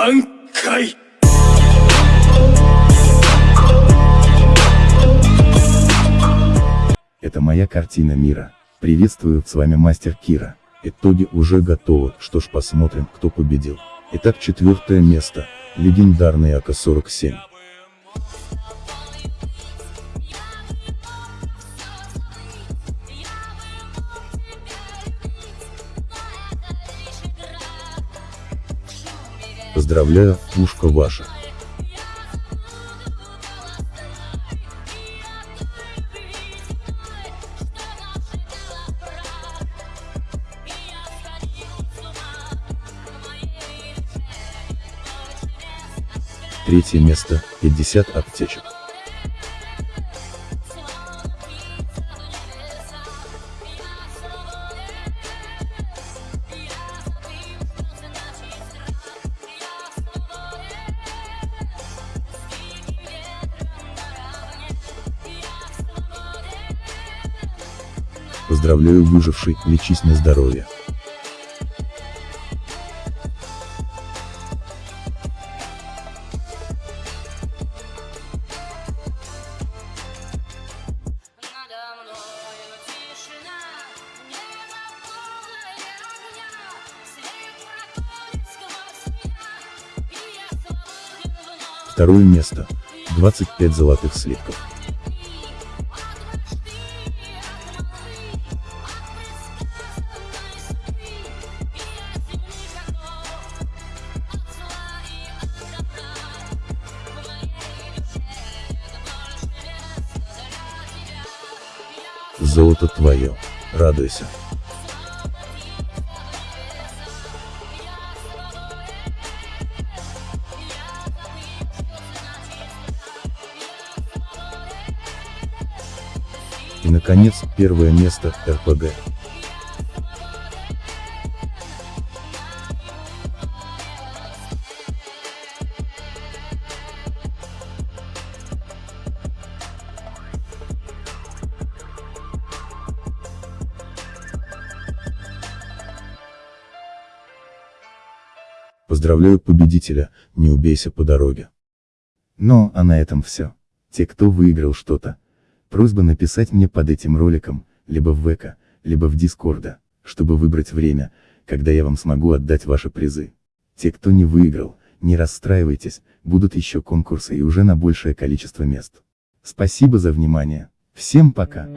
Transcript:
挽回 Это моя картина мира. Приветствую, с вами мастер Кира. Итоги уже готовы, что ж посмотрим, кто победил. Итак, четвертое место. Легендарный АК-47. Поздравляю, пушка ваша. Третье место, 50 аптечек. Поздравляю выживший, лечись на здоровье. Второе место, 25 золотых слитков. Золото твое. Радуйся. И наконец, первое место, РПГ. Поздравляю победителя, не убейся по дороге. Ну, а на этом все. Те, кто выиграл что-то, просьба написать мне под этим роликом, либо в ВК, либо в Дискорда, чтобы выбрать время, когда я вам смогу отдать ваши призы. Те, кто не выиграл, не расстраивайтесь, будут еще конкурсы и уже на большее количество мест. Спасибо за внимание. Всем пока.